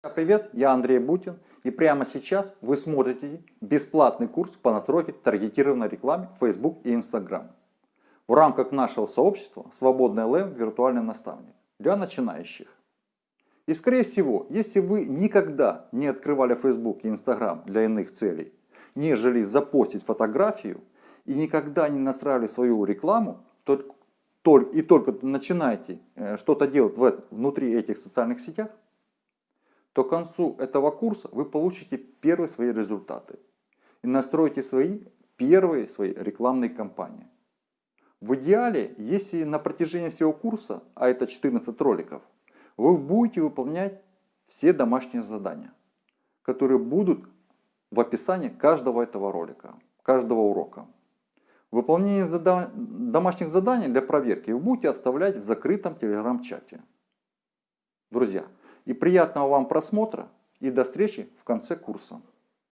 Привет, я Андрей Бутин и прямо сейчас вы смотрите бесплатный курс по настройке таргетированной рекламы в Facebook и Instagram в рамках нашего сообщества «Свободный ЛМ. Виртуальный наставник» для начинающих. И скорее всего, если вы никогда не открывали Facebook и Instagram для иных целей, нежели запостить фотографию и никогда не настраивали свою рекламу, то, и только начинаете э, что-то делать внутри этих социальных сетях, то к концу этого курса вы получите первые свои результаты и настроите свои первые свои рекламные кампании. В идеале, если на протяжении всего курса, а это 14 роликов, вы будете выполнять все домашние задания, которые будут в описании каждого этого ролика, каждого урока. Выполнение зада... домашних заданий для проверки вы будете оставлять в закрытом телеграм-чате. Друзья, и приятного вам просмотра и до встречи в конце курса.